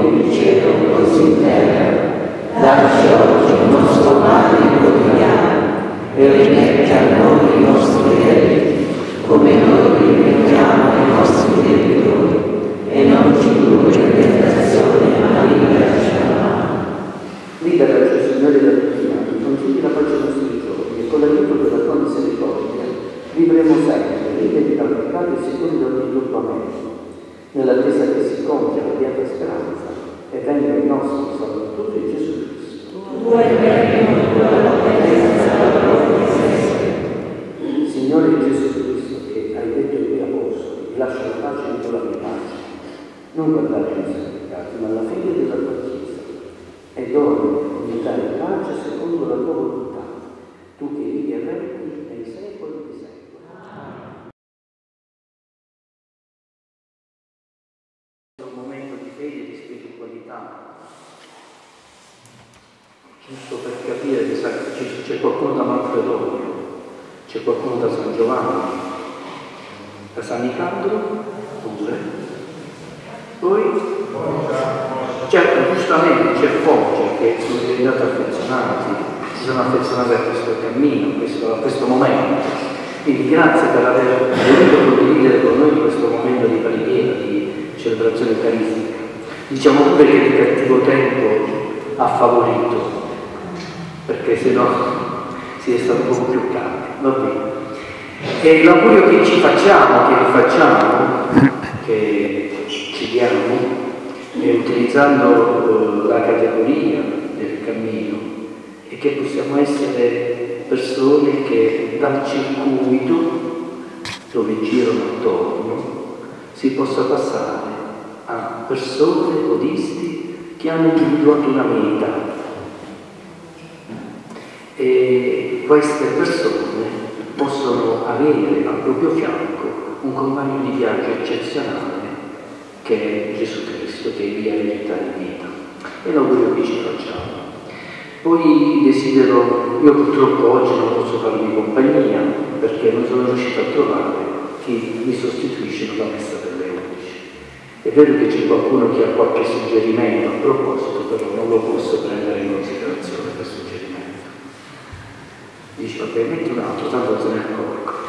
come in cielo così in terra. Dacci oggi il nostro pane quotidiano e rimetti a noi i nostri debiti, come noi rimettiamo ai nostri debitori, e non ci indurre in tentazione, ma liberaci dal male. Liberaci, Signore, da tutti i concedi la pace ai nostri giorni, e con l'aiuto della tua misericordia vivremo sempre, liberi dal peccato e sicuri da ogni turbamento, nell'attesa che si compia la beata speranza e venga il nostro Salvatore Gesù Cristo. Tu hai benvenuto la potenza della tua Signore Gesù Cristo, che hai detto ai tuoi apostoli, vi lascio la pace e do la mia pace, non guardate i nostri ma la fede della tua Chiesa, e dona unità e pace secondo la tua volontà, tu che vivi e regni nei secoli dei secoli. Un momento di fede e di spiritualità, giusto per capire che c'è qualcuno da Manfredonia, c'è qualcuno da San Giovanni, da San Nicandro, pure. Poi, certo, giustamente c'è Foggia che sono diventati affezionati, si sono affezionati a questo cammino, a questo, a questo momento. Quindi grazie per aver voluto condividere con noi questo momento di preghiera, di celebrazione eucaristica. Diciamo pure che il cattivo tempo ha favorito, perché se no si è stato un po' più caldo. Va bene. E l'augurio che ci facciamo, che vi facciamo, che è utilizzando eh, la categoria del cammino, è che possiamo essere persone che dal circuito dove girano attorno si possa passare a persone buddhisti che hanno individuato una meta e queste persone possono avere al proprio fianco un compagno di viaggio eccezionale che è Gesù Cristo, che è via verità e vita. E l'augurio che ci facciamo. Poi desidero, io purtroppo oggi non posso farvi compagnia perché non sono riuscito a trovare chi mi sostituisce per la messa delle 11. È vero che c'è qualcuno che ha qualche suggerimento a proposito, però non lo posso prendere in considerazione per suggerimento. Dice, vabbè, metti un altro, tanto se ne accorgo.